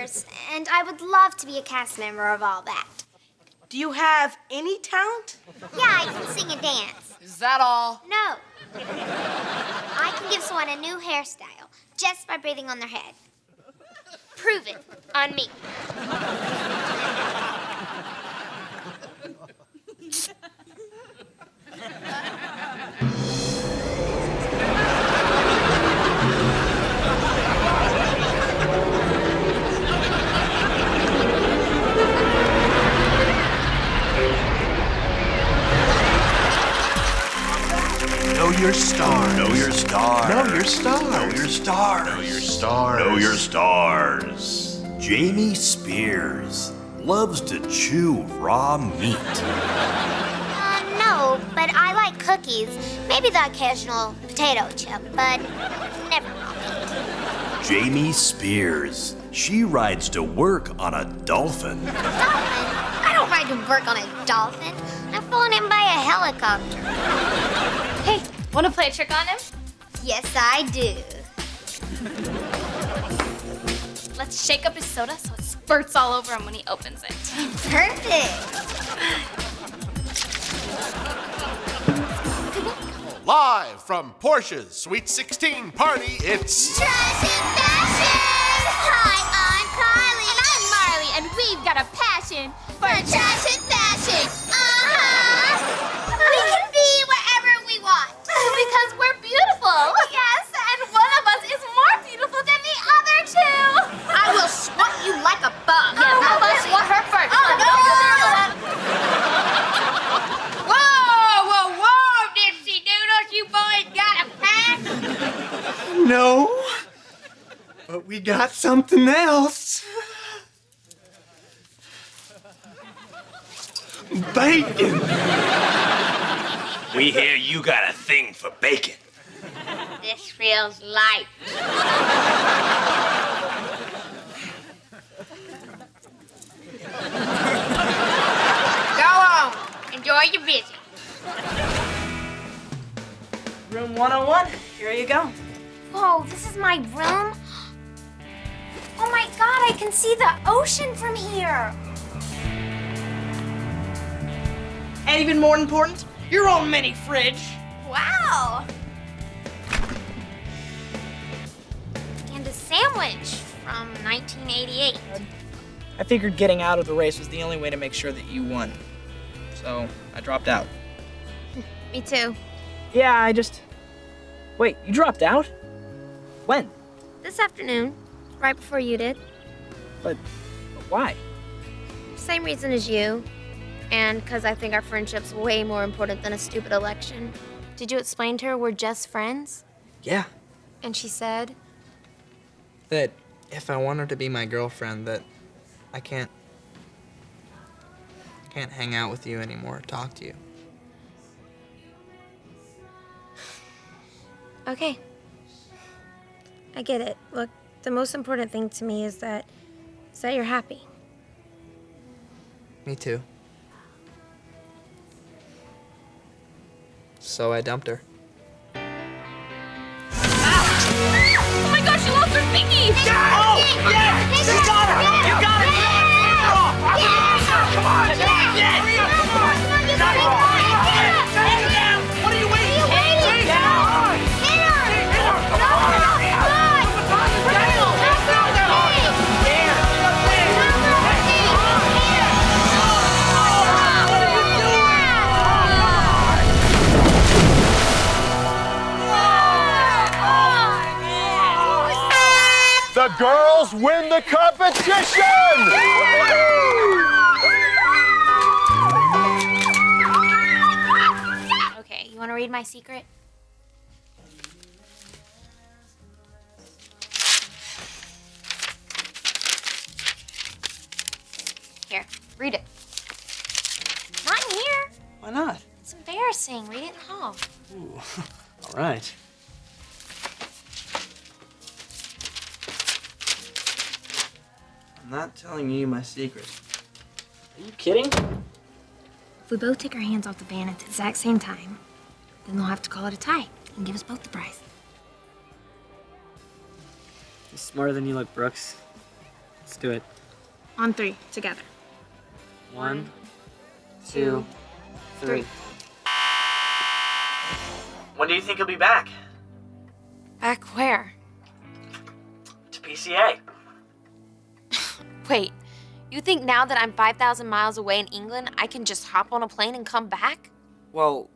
years, and I would love to be a cast member of all that. Do you have any talent? Yeah, I can sing and dance. Is that all? No. I can give someone a new hairstyle just by breathing on their head. Prove it on me. Know your stars. Know your stars. Know your stars. Know your stars. Know your stars. Jamie Spears loves to chew raw meat. Uh, no, but I like cookies. Maybe the occasional potato chip, but never raw meat. Jamie Spears. She rides to work on a dolphin. Dolphin? I don't ride to work on a dolphin. I'm flown in by a helicopter. Hey, want to play a trick on him? Yes, I do. Let's shake up his soda so it spurts all over him when he opens it. Perfect. Live from Porsche's Sweet 16 party, it's Trash and fashion! Hi, I'm Kylie. And I'm Marley, and we've got a passion for trash and fashion. Uh-huh. We can be wherever we want. because we're beautiful. Yes, And one of us is more beautiful than the other two. I will swat you like a bug. Yeah, how about swat her first? Oh, no, no, no, Whoa, whoa, whoa, Dipsy Doodles, you boys got a pass? No. But we got something else. Bacon. We hear you got a thing for bacon. This feels light. Go on. Enjoy your visit. Room 101. Here you go. Whoa, this is my room? Oh my god, I can see the ocean from here. And even more important, your own mini fridge. Wow. And a sandwich from 1988. I figured getting out of the race was the only way to make sure that you won. So I dropped out. Me too. Yeah, I just. Wait, you dropped out? When? This afternoon, right before you did. But why? Same reason as you. And because I think our friendship's way more important than a stupid election. Did you explain to her we're just friends? Yeah. And she said, That if I want her to be my girlfriend, that I can't. can't hang out with you anymore, talk to you. okay. I get it. Look, the most important thing to me is that, is that you're happy. Me too. So I dumped her. The girls win the competition! Okay, you want to read my secret? Here, read it. Not in here. Why not? It's embarrassing. Read it in the hall. Ooh, all right. I'm not telling you my secret. Are you kidding? If we both take our hands off the band at the exact same time, then they'll have to call it a tie and give us both the prize. You're smarter than you look, Brooks. Let's do it. On three, together. One, two, three. When do you think you'll be back? Back where? To PCA. Wait, you think now that I'm 5,000 miles away in England, I can just hop on a plane and come back? Well,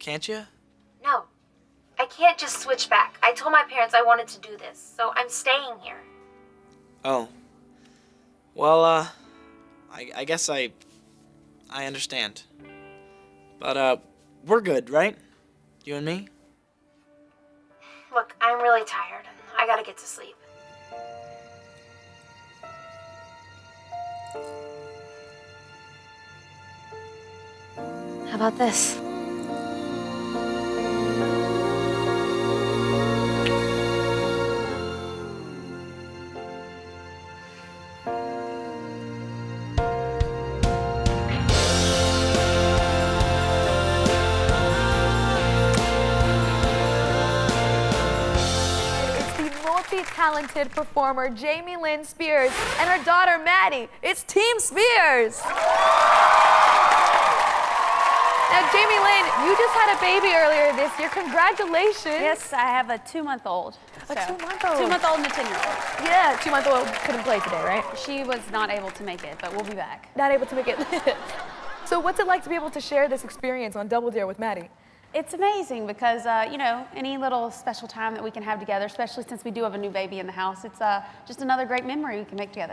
can't you? No. I can't just switch back. I told my parents I wanted to do this, so I'm staying here. Oh. Well, uh, I, I guess I, I understand. But, uh, we're good, right? You and me? Look, I'm really tired. I gotta get to sleep. How about this? Multi-talented performer Jamie Lynn Spears and her daughter Maddie. It's Team Spears. Now, Jamie Lynn, you just had a baby earlier this year. Congratulations. Yes, I have a two-month-old. A So, two-month-old. Two-month-old and a ten-year-old. Yeah, two-month-old couldn't play today, right? She was not able to make it, but we'll be back. Not able to make it. so, what's it like to be able to share this experience on Double Dare with Maddie? It's amazing because, uh, you know, any little special time that we can have together, especially since we do have a new baby in the house, it's uh, just another great memory we can make together.